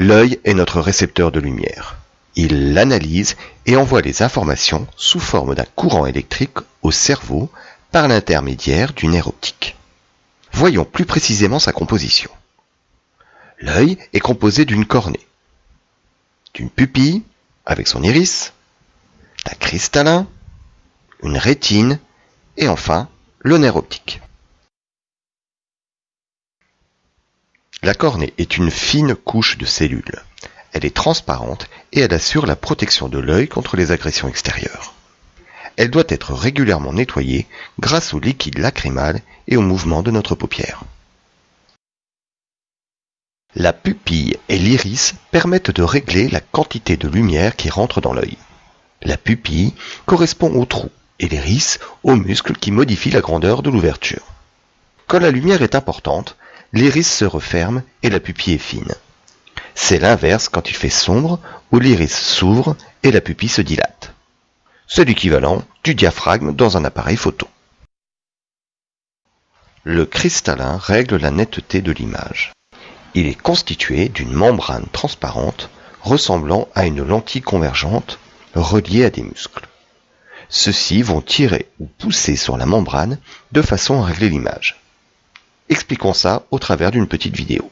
L'œil est notre récepteur de lumière. Il l'analyse et envoie les informations sous forme d'un courant électrique au cerveau par l'intermédiaire du nerf optique. Voyons plus précisément sa composition. L'œil est composé d'une cornée, d'une pupille avec son iris, d'un cristallin, une rétine et enfin le nerf optique. La cornée est une fine couche de cellules. Elle est transparente et elle assure la protection de l'œil contre les agressions extérieures. Elle doit être régulièrement nettoyée grâce au liquide lacrymal et au mouvement de notre paupière. La pupille et l'iris permettent de régler la quantité de lumière qui rentre dans l'œil. La pupille correspond au trou et l'iris au muscle qui modifie la grandeur de l'ouverture. Quand la lumière est importante, l'iris se referme et la pupille est fine. C'est l'inverse quand il fait sombre, où l'iris s'ouvre et la pupille se dilate. C'est l'équivalent du diaphragme dans un appareil photo. Le cristallin règle la netteté de l'image. Il est constitué d'une membrane transparente ressemblant à une lentille convergente reliée à des muscles. Ceux-ci vont tirer ou pousser sur la membrane de façon à régler l'image. Expliquons ça au travers d'une petite vidéo.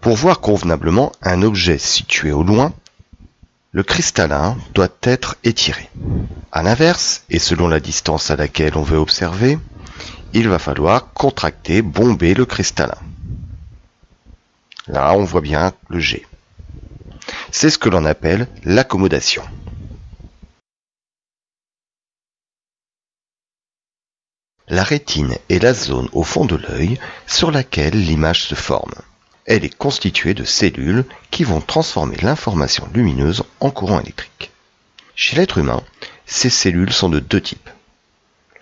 Pour voir convenablement un objet situé au loin, le cristallin doit être étiré. A l'inverse, et selon la distance à laquelle on veut observer, il va falloir contracter, bomber le cristallin. Là, on voit bien le G. C'est ce que l'on appelle l'accommodation. La rétine est la zone au fond de l'œil sur laquelle l'image se forme. Elle est constituée de cellules qui vont transformer l'information lumineuse en courant électrique. Chez l'être humain, ces cellules sont de deux types.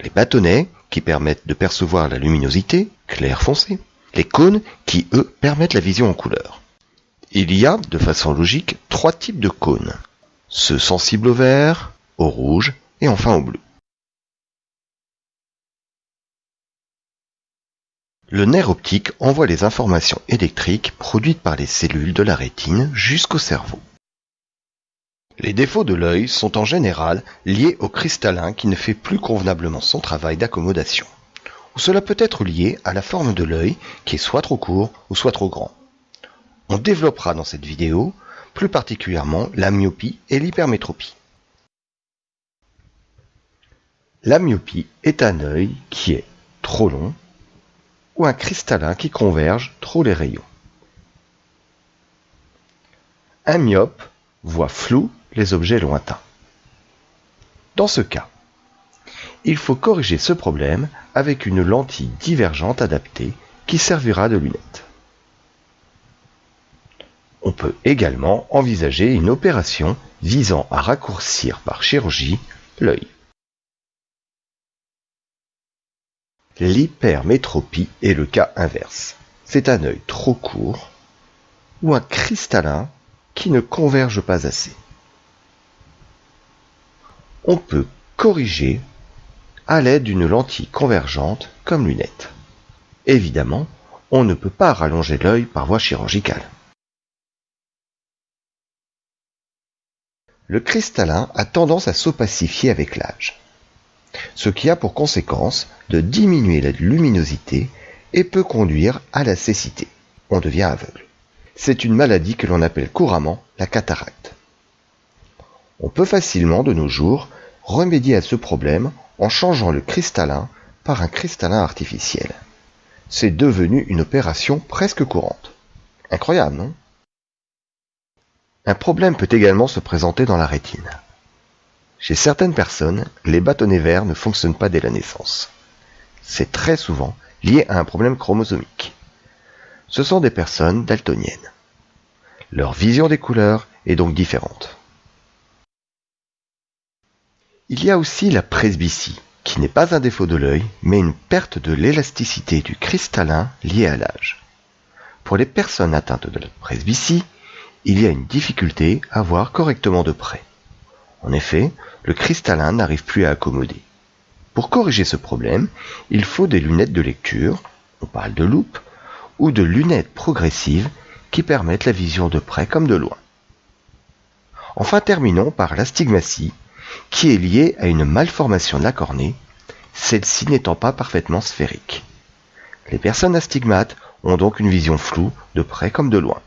Les bâtonnets, qui permettent de percevoir la luminosité, clair foncé. Les cônes, qui eux permettent la vision en couleur. Il y a, de façon logique, trois types de cônes. Ceux sensibles au vert, au rouge et enfin au bleu. Le nerf optique envoie les informations électriques produites par les cellules de la rétine jusqu'au cerveau. Les défauts de l'œil sont en général liés au cristallin qui ne fait plus convenablement son travail d'accommodation. Ou cela peut être lié à la forme de l'œil qui est soit trop court ou soit trop grand. On développera dans cette vidéo plus particulièrement la myopie et l'hypermétropie. La myopie est un œil qui est trop long ou un cristallin qui converge trop les rayons. Un myope voit flou les objets lointains. Dans ce cas, il faut corriger ce problème avec une lentille divergente adaptée qui servira de lunette. On peut également envisager une opération visant à raccourcir par chirurgie l'œil. L'hypermétropie est le cas inverse. C'est un œil trop court ou un cristallin qui ne converge pas assez. On peut corriger à l'aide d'une lentille convergente comme lunette. Évidemment, on ne peut pas rallonger l'œil par voie chirurgicale. Le cristallin a tendance à s'opacifier avec l'âge ce qui a pour conséquence de diminuer la luminosité et peut conduire à la cécité. On devient aveugle. C'est une maladie que l'on appelle couramment la cataracte. On peut facilement de nos jours remédier à ce problème en changeant le cristallin par un cristallin artificiel. C'est devenu une opération presque courante. Incroyable, non? Un problème peut également se présenter dans la rétine. Chez certaines personnes, les bâtonnets verts ne fonctionnent pas dès la naissance. C'est très souvent lié à un problème chromosomique. Ce sont des personnes daltoniennes. Leur vision des couleurs est donc différente. Il y a aussi la presbytie, qui n'est pas un défaut de l'œil, mais une perte de l'élasticité du cristallin liée à l'âge. Pour les personnes atteintes de la presbytie, il y a une difficulté à voir correctement de près. En effet, le cristallin n'arrive plus à accommoder. Pour corriger ce problème, il faut des lunettes de lecture, on parle de loupe, ou de lunettes progressives qui permettent la vision de près comme de loin. Enfin terminons par l'astigmatie, qui est liée à une malformation de la cornée, celle-ci n'étant pas parfaitement sphérique. Les personnes astigmates ont donc une vision floue de près comme de loin.